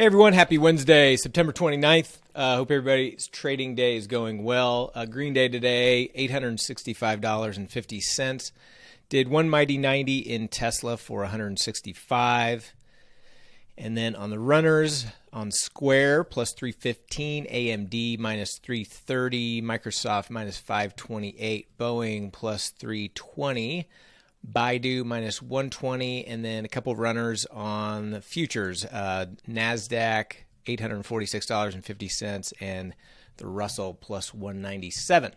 Hey everyone, happy Wednesday, September 29th. Uh, hope everybody's trading day is going well. Uh, green day today, $865.50. Did one mighty 90 in Tesla for 165. And then on the runners, on Square plus 315, AMD minus 330, Microsoft minus 528, Boeing plus 320. Baidu minus 120, and then a couple runners on the futures. Uh, NASDAQ, $846.50, and the Russell plus 197.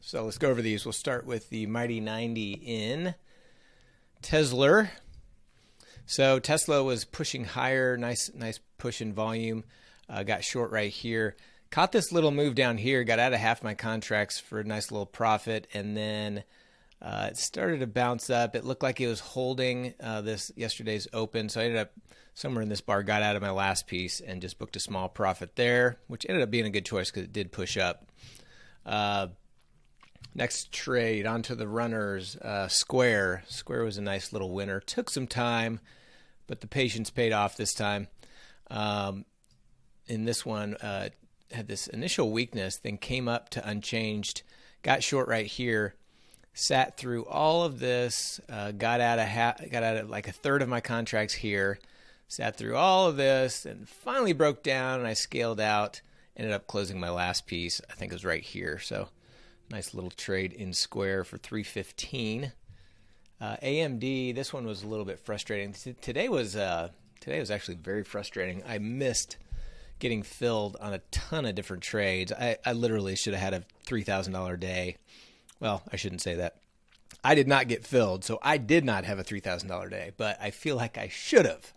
So let's go over these. We'll start with the Mighty 90 in Tesla. So Tesla was pushing higher, nice, nice push in volume. Uh, got short right here. Caught this little move down here. Got out of half my contracts for a nice little profit, and then uh, it started to bounce up. It looked like it was holding uh, this yesterday's open, so I ended up somewhere in this bar, got out of my last piece, and just booked a small profit there, which ended up being a good choice because it did push up. Uh, next trade onto the runners. Uh, Square. Square was a nice little winner. Took some time, but the patience paid off this time. Um, in this one, uh, had this initial weakness, then came up to unchanged, got short right here sat through all of this, uh, got out of ha- got out of like a third of my contracts here, sat through all of this, and finally broke down. And I scaled out. Ended up closing my last piece. I think it was right here. So nice little trade in Square for 315. Uh, AMD. This one was a little bit frustrating. T- today was uh, today was actually very frustrating. I missed getting filled on a ton of different trades. I, I literally should have had a three thousand dollar day well, I shouldn't say that. I did not get filled, so I did not have a three thousand dollar day, but I feel like I should have.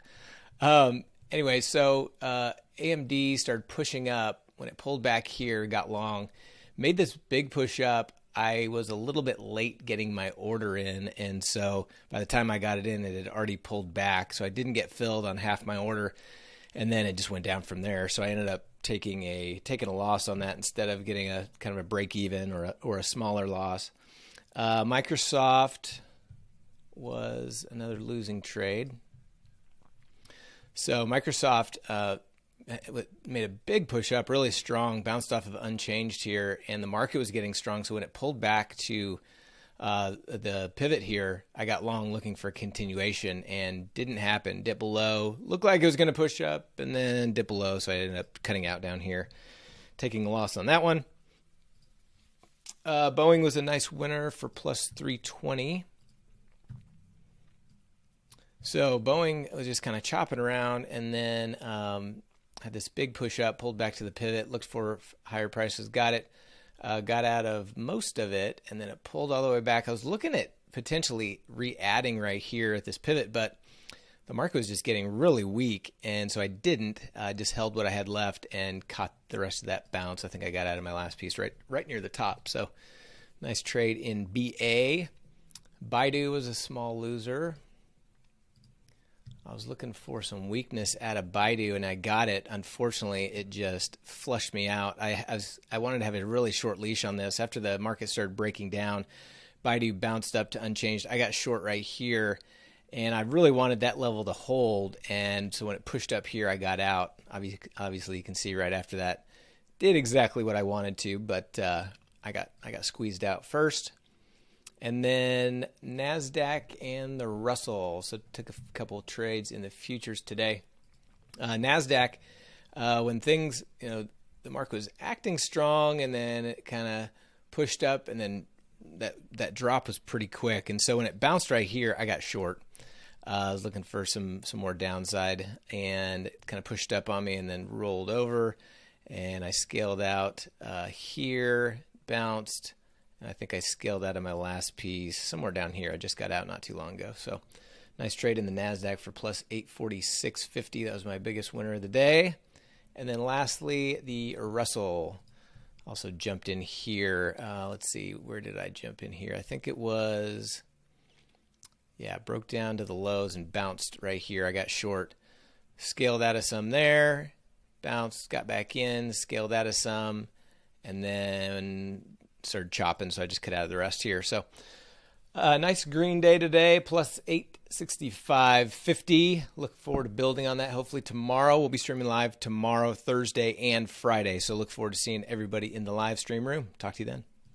Um, anyway, so uh, AMD started pushing up when it pulled back here, got long, made this big push up. I was a little bit late getting my order in, and so by the time I got it in, it had already pulled back. So I didn't get filled on half my order, and then it just went down from there. So I ended up taking a taking a loss on that instead of getting a kind of a break even or a, or a smaller loss. Uh, Microsoft was another losing trade. So Microsoft uh, made a big push up, really strong, bounced off of unchanged here, and the market was getting strong. So when it pulled back to uh, the pivot here, I got long looking for continuation and didn't happen. Dip below, looked like it was going to push up and then dip below, so I ended up cutting out down here, taking a loss on that one. Uh, Boeing was a nice winner for plus 320. So Boeing was just kind of chopping around and then um, had this big push up, pulled back to the pivot, looked for higher prices, got it uh, got out of most of it, and then it pulled all the way back. I was looking at potentially re-adding right here at this pivot, but the market was just getting really weak, and so I didn't. I just held what I had left and caught the rest of that bounce. I think I got out of my last piece right right near the top. So nice trade in BA. Baidu was a small loser. I was looking for some weakness at a Baidu, and I got it. Unfortunately, it just flushed me out. I, I, was I wanted to have a really short leash on this. After the market started breaking down, Baidu bounced up to unchanged. I got short right here, and I really wanted that level to hold. And so when it pushed up here, I got out. Obviously, obviously you can see right after that, did exactly what I wanted to, but uh, I got I got squeezed out first. And then NASDAQ and the Russell. So took a couple of trades in the futures today. Uh, NASDAQ, uh, when things, you know, the market was acting strong and then it kind of pushed up and then that, that drop was pretty quick. And so when it bounced right here, I got short. Uh, I was looking for some, some more downside and kind of pushed up on me and then rolled over. And I scaled out uh, here, bounced I think I scaled out of my last piece somewhere down here. I just got out not too long ago. So nice trade in the NASDAQ for plus 846.50. That was my biggest winner of the day. And then lastly, the Russell also jumped in here. Uh, let's see, where did I jump in here? I think it was, yeah, broke down to the lows and bounced right here. I got short, scaled out of some there, bounced, got back in, scaled out of some, and then started chopping, so I just cut out of the rest here. So Uh, nice green day today, plus 865.50. Look forward to building on that. Hopefully, tomorrow we'll be streaming live tomorrow, Thursday, and Friday. So, look forward to seeing everybody in the live stream room. Talk to you then.